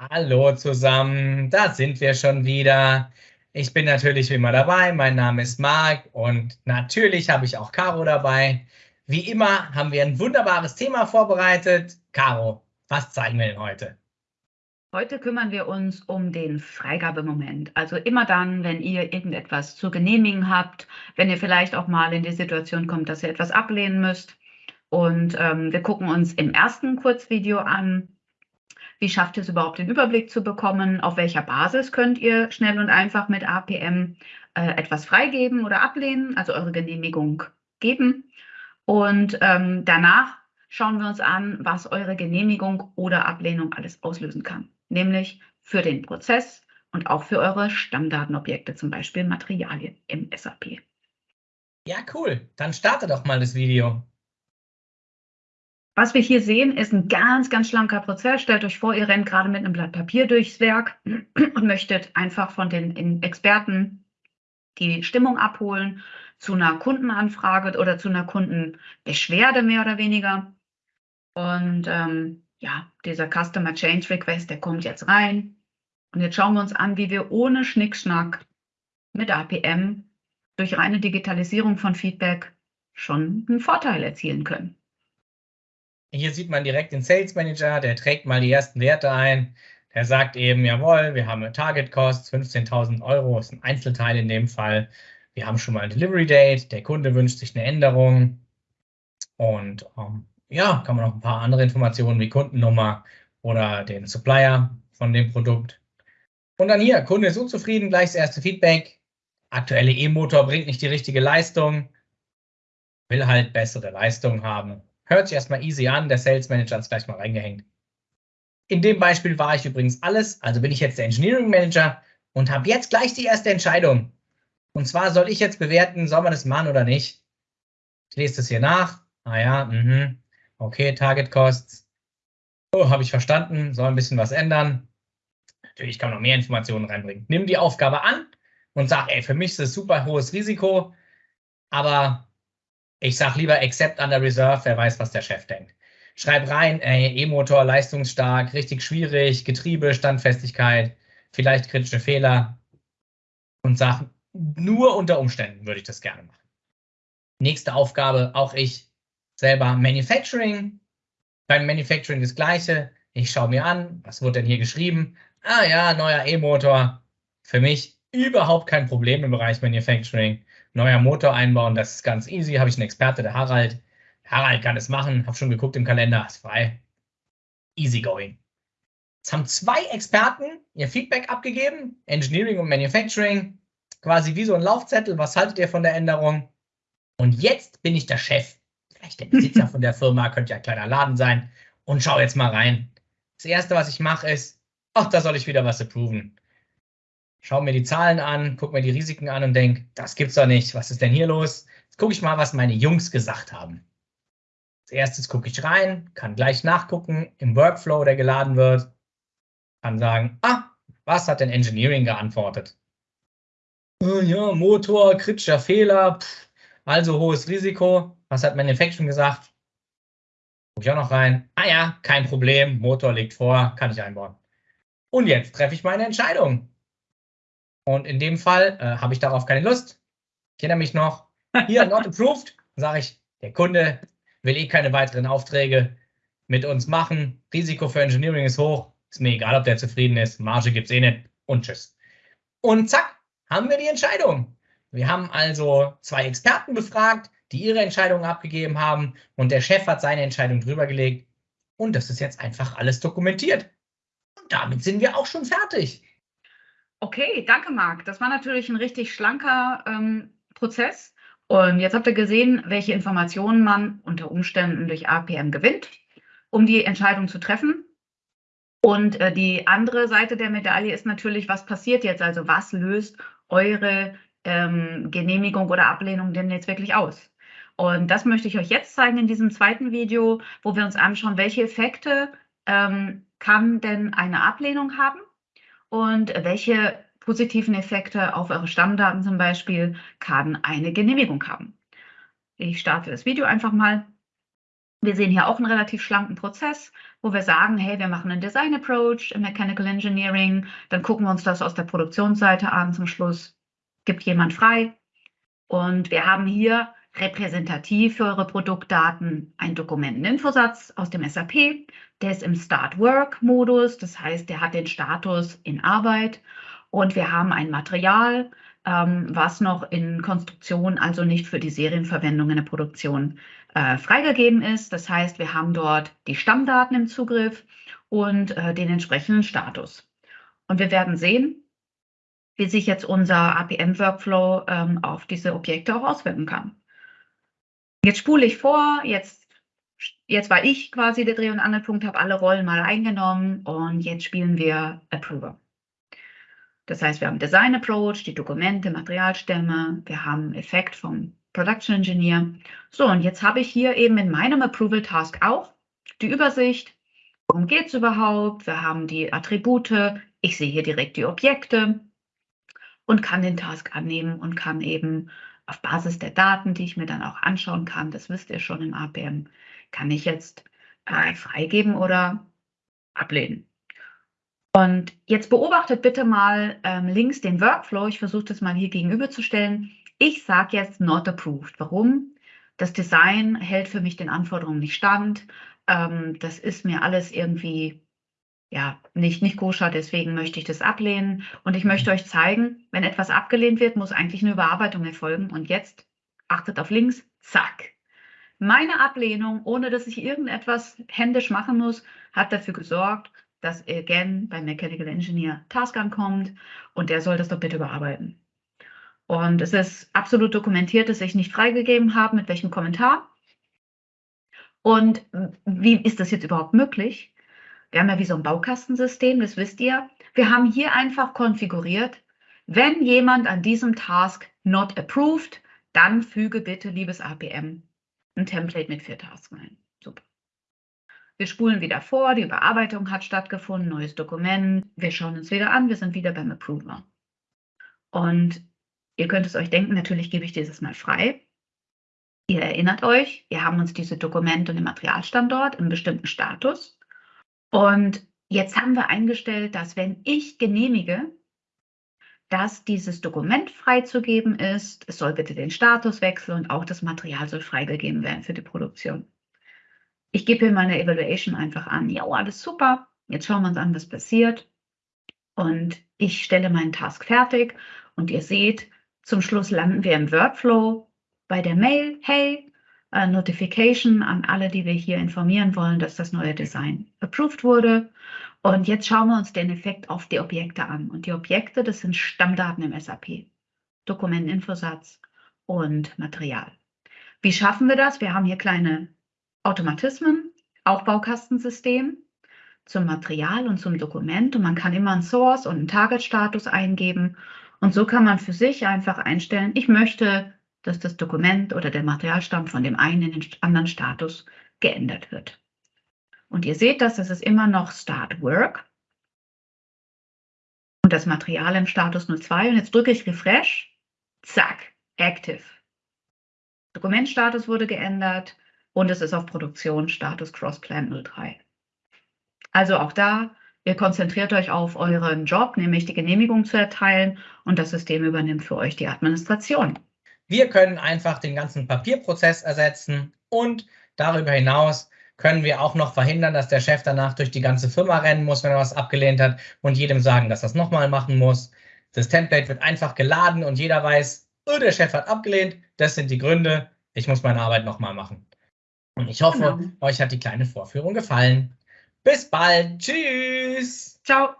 Hallo zusammen, da sind wir schon wieder. Ich bin natürlich wie immer dabei. Mein Name ist Marc und natürlich habe ich auch Caro dabei. Wie immer haben wir ein wunderbares Thema vorbereitet. Caro, was zeigen wir denn heute? Heute kümmern wir uns um den Freigabemoment. Also immer dann, wenn ihr irgendetwas zu genehmigen habt, wenn ihr vielleicht auch mal in die Situation kommt, dass ihr etwas ablehnen müsst. Und ähm, wir gucken uns im ersten Kurzvideo an, wie schafft ihr es überhaupt, den Überblick zu bekommen, auf welcher Basis könnt ihr schnell und einfach mit APM äh, etwas freigeben oder ablehnen, also eure Genehmigung geben. Und ähm, danach schauen wir uns an, was eure Genehmigung oder Ablehnung alles auslösen kann nämlich für den Prozess und auch für eure Stammdatenobjekte, zum Beispiel Materialien im SAP. Ja, cool. Dann starte doch mal das Video. Was wir hier sehen, ist ein ganz, ganz schlanker Prozess. Stellt euch vor, ihr rennt gerade mit einem Blatt Papier durchs Werk und möchtet einfach von den Experten die Stimmung abholen zu einer Kundenanfrage oder zu einer Kundenbeschwerde mehr oder weniger. Und ähm, ja, dieser Customer Change Request, der kommt jetzt rein. Und jetzt schauen wir uns an, wie wir ohne Schnickschnack mit APM durch reine Digitalisierung von Feedback schon einen Vorteil erzielen können. Hier sieht man direkt den Sales Manager, der trägt mal die ersten Werte ein. Der sagt eben, jawohl, wir haben eine Target Cost, 15.000 Euro, ist ein Einzelteil in dem Fall. Wir haben schon mal ein Delivery Date, der Kunde wünscht sich eine Änderung. Und ähm, ja, kann man noch ein paar andere Informationen wie Kundennummer oder den Supplier von dem Produkt. Und dann hier, Kunde ist unzufrieden, gleich das erste Feedback. Aktuelle E-Motor bringt nicht die richtige Leistung, will halt bessere Leistung haben. Hört sich erstmal easy an, der Sales Manager hat es gleich mal reingehängt. In dem Beispiel war ich übrigens alles, also bin ich jetzt der Engineering Manager und habe jetzt gleich die erste Entscheidung. Und zwar soll ich jetzt bewerten, soll man das machen oder nicht. Ich lese das hier nach. Ah ja, mhm. Okay, Target Costs. Oh, habe ich verstanden, soll ein bisschen was ändern. Natürlich kann man noch mehr Informationen reinbringen. Nimm die Aufgabe an und sag, ey, für mich ist das super hohes Risiko, aber ich sage lieber Accept under Reserve, wer weiß, was der Chef denkt. Schreib rein, E-Motor leistungsstark, richtig schwierig, Getriebe, Standfestigkeit, vielleicht kritische Fehler und sag, nur unter Umständen würde ich das gerne machen. Nächste Aufgabe, auch ich, selber Manufacturing. Beim Manufacturing das gleiche. Ich schaue mir an, was wurde denn hier geschrieben? Ah ja, neuer E-Motor. Für mich überhaupt kein Problem im Bereich Manufacturing. Neuer Motor einbauen, das ist ganz easy. Habe ich einen Experte, der Harald. Harald kann es machen. Habe schon geguckt im Kalender, ist frei. Easy going. Jetzt haben zwei Experten ihr Feedback abgegeben, Engineering und Manufacturing, quasi wie so ein Laufzettel. Was haltet ihr von der Änderung? Und jetzt bin ich der Chef vielleicht der Besitzer von der Firma, könnte ja ein kleiner Laden sein. Und schau jetzt mal rein. Das erste, was ich mache, ist, ach, da soll ich wieder was approven. Schau mir die Zahlen an, guck mir die Risiken an und denk, das gibt's doch nicht. Was ist denn hier los? Jetzt gucke ich mal, was meine Jungs gesagt haben. Als erstes gucke ich rein, kann gleich nachgucken im Workflow, der geladen wird. Kann sagen, ah, was hat denn Engineering geantwortet? Oh ja, Motor, kritischer Fehler, pff, also hohes Risiko. Was hat Manufacturing gesagt? Guck ich auch noch rein. Ah ja, kein Problem. Motor liegt vor, kann ich einbauen. Und jetzt treffe ich meine Entscheidung. Und in dem Fall äh, habe ich darauf keine Lust. Ich erinnere mich noch, hier, not approved, sage ich, der Kunde will eh keine weiteren Aufträge mit uns machen. Risiko für Engineering ist hoch. Ist mir egal, ob der zufrieden ist. Marge gibt es eh nicht. Und tschüss. Und zack, haben wir die Entscheidung. Wir haben also zwei Experten befragt, die ihre Entscheidungen abgegeben haben und der Chef hat seine Entscheidung drüber gelegt. Und das ist jetzt einfach alles dokumentiert. Und damit sind wir auch schon fertig. Okay, danke Marc. Das war natürlich ein richtig schlanker ähm, Prozess. Und jetzt habt ihr gesehen, welche Informationen man unter Umständen durch APM gewinnt, um die Entscheidung zu treffen. Und äh, die andere Seite der Medaille ist natürlich, was passiert jetzt? Also was löst eure ähm, Genehmigung oder Ablehnung denn jetzt wirklich aus? Und das möchte ich euch jetzt zeigen in diesem zweiten Video, wo wir uns anschauen, welche Effekte ähm, kann denn eine Ablehnung haben und welche positiven Effekte auf eure Stammdaten zum Beispiel kann eine Genehmigung haben. Ich starte das Video einfach mal. Wir sehen hier auch einen relativ schlanken Prozess, wo wir sagen, hey, wir machen einen Design Approach im Mechanical Engineering, dann gucken wir uns das aus der Produktionsseite an. Zum Schluss gibt jemand frei. Und wir haben hier repräsentativ für eure Produktdaten einen Dokumenteninfosatz aus dem SAP. Der ist im Start-Work-Modus, das heißt, der hat den Status in Arbeit. Und wir haben ein Material, ähm, was noch in Konstruktion, also nicht für die Serienverwendung in der Produktion äh, freigegeben ist. Das heißt, wir haben dort die Stammdaten im Zugriff und äh, den entsprechenden Status. Und wir werden sehen, wie sich jetzt unser APM-Workflow ähm, auf diese Objekte auch auswirken kann. Jetzt spule ich vor, jetzt, jetzt war ich quasi der Dreh- und Angelpunkt, habe alle Rollen mal eingenommen und jetzt spielen wir Approver. Das heißt, wir haben Design Approach, die Dokumente, Materialstämme, wir haben Effekt vom Production Engineer. So, und jetzt habe ich hier eben in meinem Approval Task auch die Übersicht. Worum geht es überhaupt? Wir haben die Attribute. Ich sehe hier direkt die Objekte und kann den Task annehmen und kann eben auf Basis der Daten, die ich mir dann auch anschauen kann, das wisst ihr schon im APM, kann ich jetzt äh, freigeben oder ablehnen. Und jetzt beobachtet bitte mal ähm, links den Workflow. Ich versuche das mal hier gegenüberzustellen. Ich sage jetzt not approved. Warum? Das Design hält für mich den Anforderungen nicht stand. Ähm, das ist mir alles irgendwie ja, nicht, nicht koscher, deswegen möchte ich das ablehnen. Und ich möchte euch zeigen, wenn etwas abgelehnt wird, muss eigentlich eine Überarbeitung erfolgen. Und jetzt achtet auf links, zack. Meine Ablehnung, ohne dass ich irgendetwas händisch machen muss, hat dafür gesorgt, dass again beim Mechanical Engineer Task ankommt und der soll das doch bitte überarbeiten. Und es ist absolut dokumentiert, dass ich nicht freigegeben habe, mit welchem Kommentar. Und wie ist das jetzt überhaupt möglich? Wir haben ja wie so ein Baukastensystem, das wisst ihr. Wir haben hier einfach konfiguriert, wenn jemand an diesem Task not approved, dann füge bitte, liebes APM, ein Template mit vier Tasks ein. Super. Wir spulen wieder vor, die Überarbeitung hat stattgefunden, neues Dokument. Wir schauen uns wieder an, wir sind wieder beim Approver. Und ihr könnt es euch denken, natürlich gebe ich dieses mal frei. Ihr erinnert euch, wir haben uns diese Dokumente und den Materialstandort im bestimmten Status. Und jetzt haben wir eingestellt, dass wenn ich genehmige, dass dieses Dokument freizugeben ist, es soll bitte den Status wechseln und auch das Material soll freigegeben werden für die Produktion. Ich gebe hier meine Evaluation einfach an. Ja, alles super. Jetzt schauen wir uns an, was passiert. Und ich stelle meinen Task fertig. Und ihr seht, zum Schluss landen wir im Workflow bei der Mail. Hey, uh, Notification an alle, die wir hier informieren wollen, dass das neue Design approved wurde. Und jetzt schauen wir uns den Effekt auf die Objekte an. Und die Objekte, das sind Stammdaten im SAP. Dokumentinfosatz und Material. Wie schaffen wir das? Wir haben hier kleine Automatismen, Aufbaukastensystem zum Material und zum Dokument und man kann immer einen Source und einen Target-Status eingeben und so kann man für sich einfach einstellen, ich möchte, dass das Dokument oder der Materialstamm von dem einen in den anderen Status geändert wird. Und ihr seht das, das ist immer noch Start Work und das Material im Status 02 und jetzt drücke ich Refresh, zack, Active. Dokumentstatus wurde geändert, und es ist auf Produktion Status Crossplan 03. Also auch da, ihr konzentriert euch auf euren Job, nämlich die Genehmigung zu erteilen und das System übernimmt für euch die Administration. Wir können einfach den ganzen Papierprozess ersetzen und darüber hinaus können wir auch noch verhindern, dass der Chef danach durch die ganze Firma rennen muss, wenn er was abgelehnt hat und jedem sagen, dass er es nochmal machen muss. Das Template wird einfach geladen und jeder weiß, oh, der Chef hat abgelehnt, das sind die Gründe, ich muss meine Arbeit nochmal machen. Und ich hoffe, genau. euch hat die kleine Vorführung gefallen. Bis bald. Tschüss. Ciao.